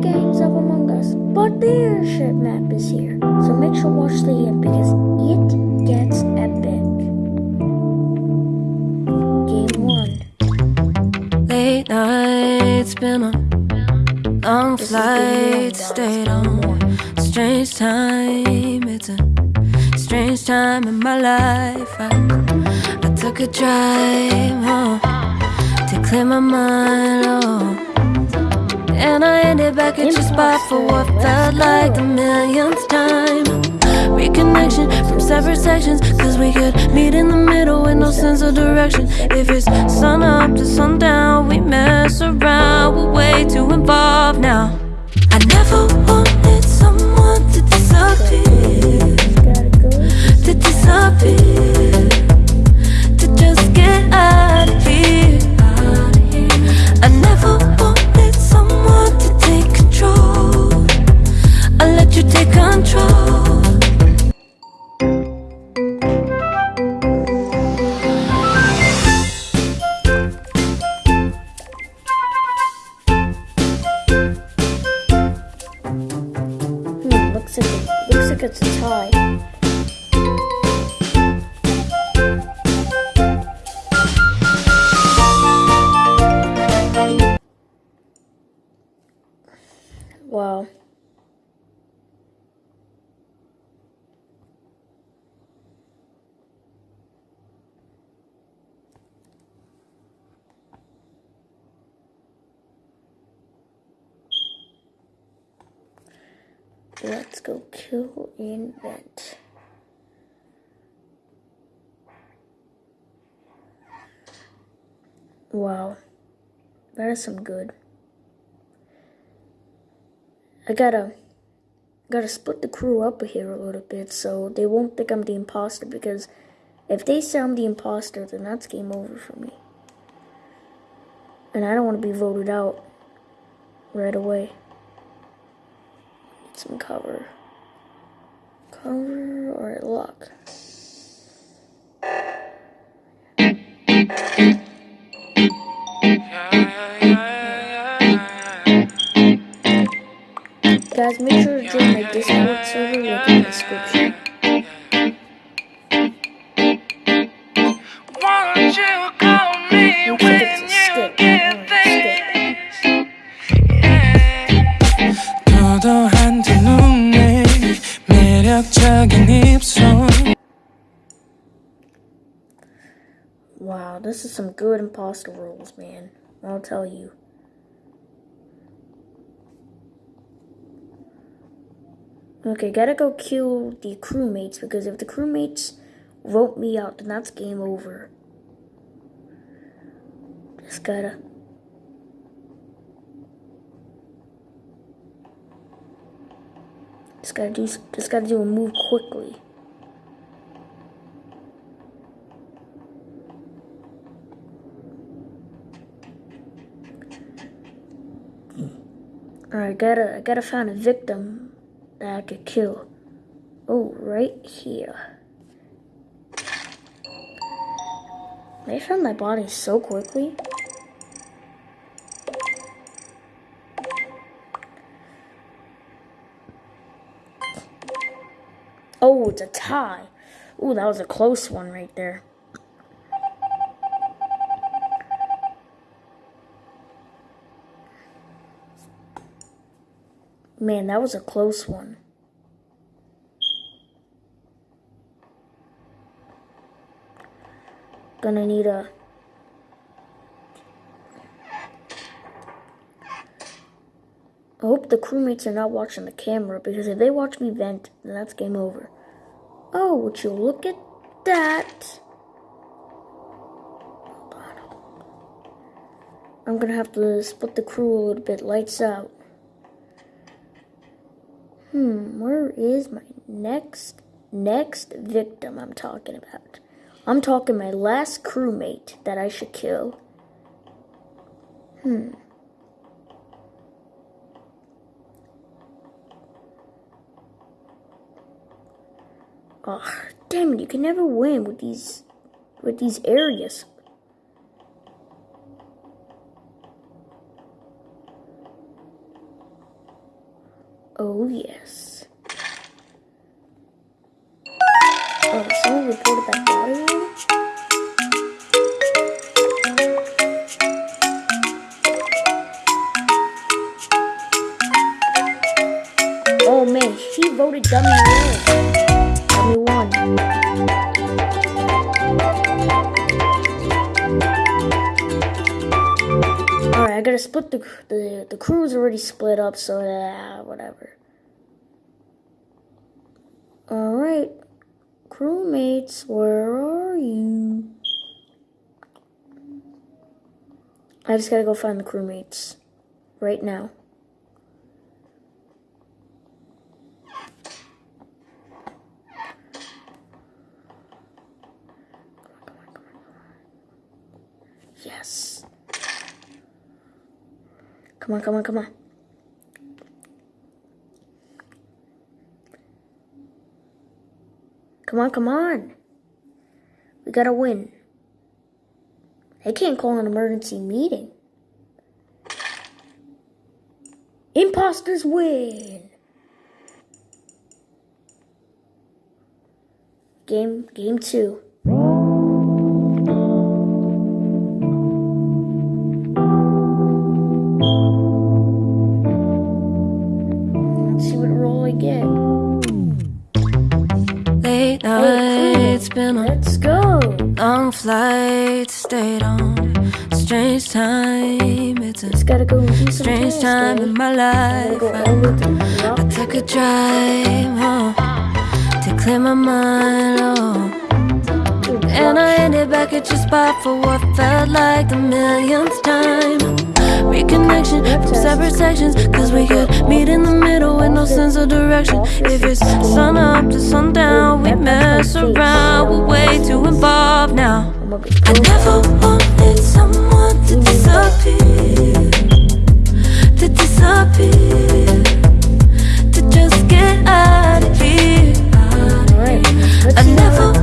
games of Among Us, but the airship map is here. So make sure watch the end because it gets epic. Game one. Late nights, been on long This is game one, flights, stayed on strange time. It's a strange time in my life. I, I took a drive home to clear my mind. Oh. And I ended back at your spot for what felt like the millionth time. Reconnection from separate sections, cause we could meet in the middle with no sense of direction. If it's sun up to sundown, we mess around, way Wow. Let's go kill in invent. Wow. That is some good. I gotta gotta split the crew up here a little bit so they won't think I'm the imposter because if they say I'm the imposter then that's game over for me. And I don't want to be voted out right away. Need some cover. Cover or lock. Guys, make sure to join my Discord server link in the description. Wow, this is some good imposter rules, man. I'll tell you. Okay, gotta go kill the crewmates because if the crewmates vote me out, then that's game over. Just gotta. Just gotta do. Just gotta do a move quickly. Alright, gotta, I gotta find a victim that I could kill. Oh, right here. They found my body so quickly. Oh, it's a tie. Oh, that was a close one right there. Man, that was a close one. Gonna need a. I hope the crewmates are not watching the camera because if they watch me vent, then that's game over. Oh, would you look at that? I'm gonna have to split the crew a little bit. Lights out. Hmm, where is my next next victim I'm talking about? I'm talking my last crewmate that I should kill. Hmm. Oh, damn it, you can never win with these with these areas. Oh, yes. Oh, someone reported that body? Oh man, he voted dummy one. Dummy one. Alright, I gotta split the the the crew's already split up, so yeah, uh, whatever. Alright. Crewmates, where are you? I just gotta go find the crewmates. Right now. Yes. Come on, come on, come on. Come on, come on. We gotta win. They can't call an emergency meeting. Imposters win. Game game two. Time, it's a gotta go and do some strange time in my life. go I, all the way to the I took a drive home to clear my mind. Oh. And I ended back at your spot for what felt like the millionth time. Reconnection from separate sections, cause we could meet in the middle with no sense of direction. If it's sun up to sundown, we mess around, we're way too involved now. I never wanted someone to disappear, to disappear, to just get out of here. I never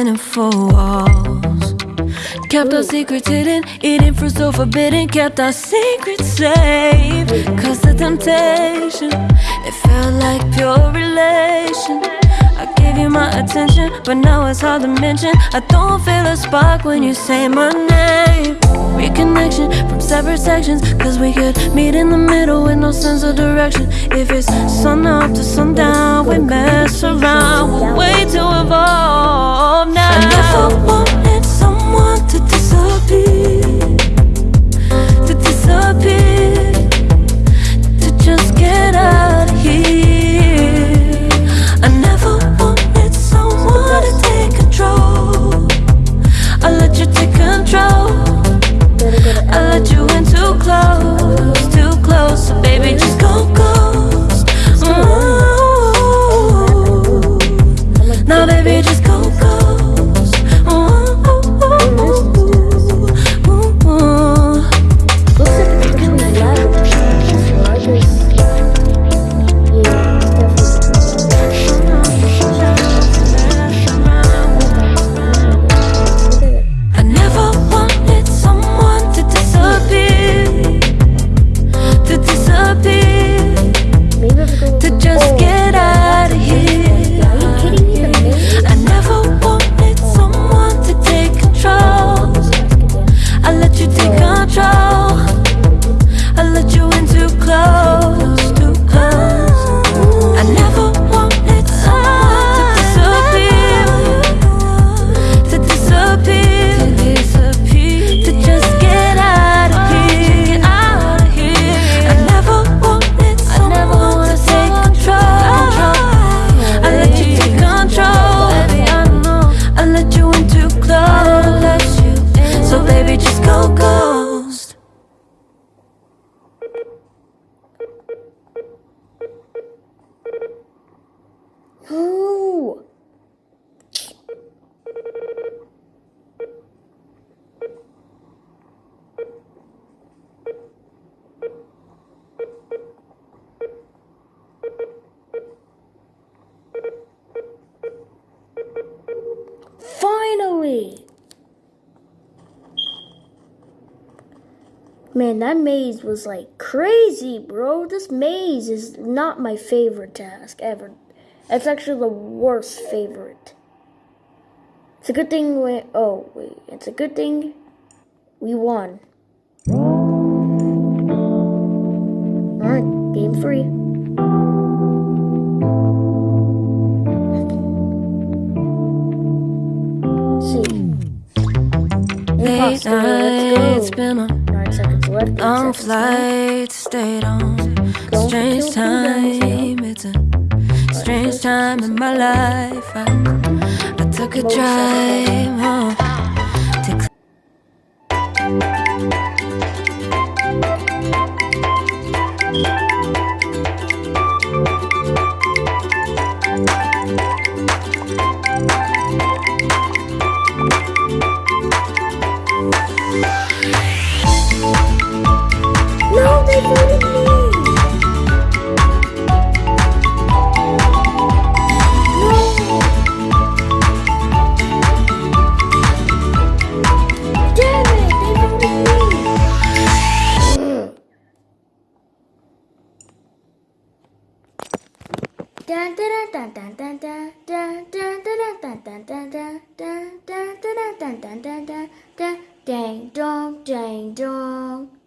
in and four walls. Kept our secrets hidden, eating fruit so forbidden. Kept our secrets safe. Cause the temptation, it felt like pure relation. I gave you my attention, but now it's hard to mention. I don't feel a spark when you say my name. Reconnection from separate sections, cause we could meet in the middle with no sense of direction. If it's sun up to sundown, we mess around. We're way too evolved now. Man, that maze was like crazy, bro. This maze is not my favorite task ever. It's actually the worst favorite. It's a good thing we. Oh, wait. It's a good thing we won. Alright, game three. See. Imposter, nights, been a Long flight stayed on. Strange time, it's a strange time in my life. I, I took a drive home. Dun, dun, dun, dun, dun, dun, dun, dun, dun, dun, dun, dun, dun, dun, dun, dun, dun, dun, dun, Dang dong, dang dong.